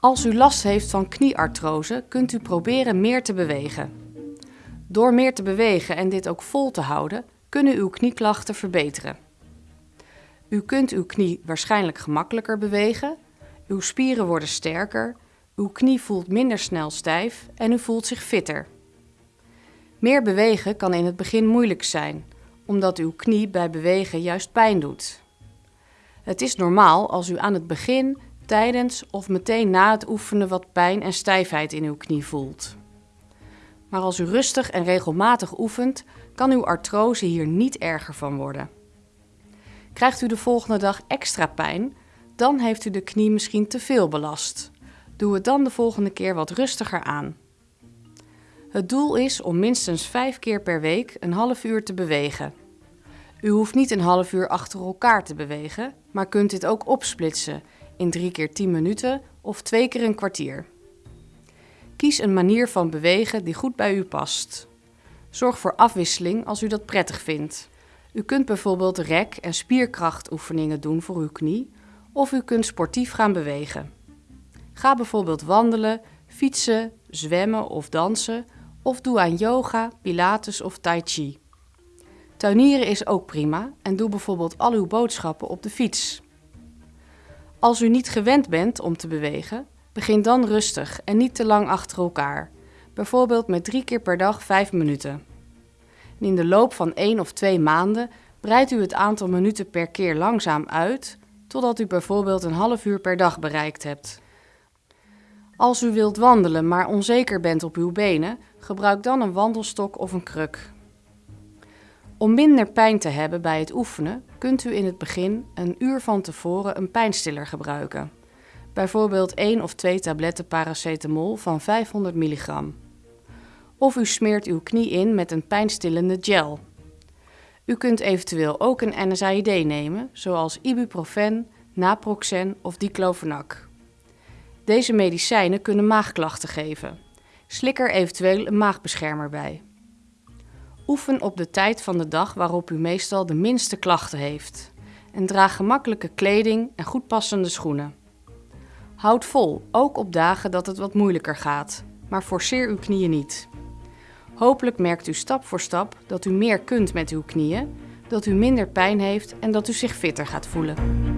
Als u last heeft van knieartrose, kunt u proberen meer te bewegen. Door meer te bewegen en dit ook vol te houden, kunnen uw knieklachten verbeteren. U kunt uw knie waarschijnlijk gemakkelijker bewegen, uw spieren worden sterker, uw knie voelt minder snel stijf en u voelt zich fitter. Meer bewegen kan in het begin moeilijk zijn, omdat uw knie bij bewegen juist pijn doet. Het is normaal als u aan het begin, tijdens of meteen na het oefenen wat pijn en stijfheid in uw knie voelt. Maar als u rustig en regelmatig oefent, kan uw artrose hier niet erger van worden. Krijgt u de volgende dag extra pijn, dan heeft u de knie misschien te veel belast. Doe het dan de volgende keer wat rustiger aan. Het doel is om minstens vijf keer per week een half uur te bewegen. U hoeft niet een half uur achter elkaar te bewegen, maar kunt dit ook opsplitsen in drie keer 10 minuten of twee keer een kwartier. Kies een manier van bewegen die goed bij u past. Zorg voor afwisseling als u dat prettig vindt. U kunt bijvoorbeeld rek- en spierkrachtoefeningen doen voor uw knie of u kunt sportief gaan bewegen. Ga bijvoorbeeld wandelen, fietsen, zwemmen of dansen of doe aan yoga, pilates of tai chi. Tuinieren is ook prima en doe bijvoorbeeld al uw boodschappen op de fiets. Als u niet gewend bent om te bewegen, begin dan rustig en niet te lang achter elkaar. Bijvoorbeeld met drie keer per dag vijf minuten. in de loop van één of twee maanden breidt u het aantal minuten per keer langzaam uit, totdat u bijvoorbeeld een half uur per dag bereikt hebt. Als u wilt wandelen, maar onzeker bent op uw benen, gebruik dan een wandelstok of een kruk. Om minder pijn te hebben bij het oefenen, kunt u in het begin een uur van tevoren een pijnstiller gebruiken. Bijvoorbeeld 1 of 2 tabletten paracetamol van 500 milligram. Of u smeert uw knie in met een pijnstillende gel. U kunt eventueel ook een NSAID nemen, zoals ibuprofen, naproxen of diclofenac. Deze medicijnen kunnen maagklachten geven. Slik er eventueel een maagbeschermer bij. Oefen op de tijd van de dag waarop u meestal de minste klachten heeft. En draag gemakkelijke kleding en goed passende schoenen. Houd vol, ook op dagen dat het wat moeilijker gaat, maar forceer uw knieën niet. Hopelijk merkt u stap voor stap dat u meer kunt met uw knieën, dat u minder pijn heeft en dat u zich fitter gaat voelen.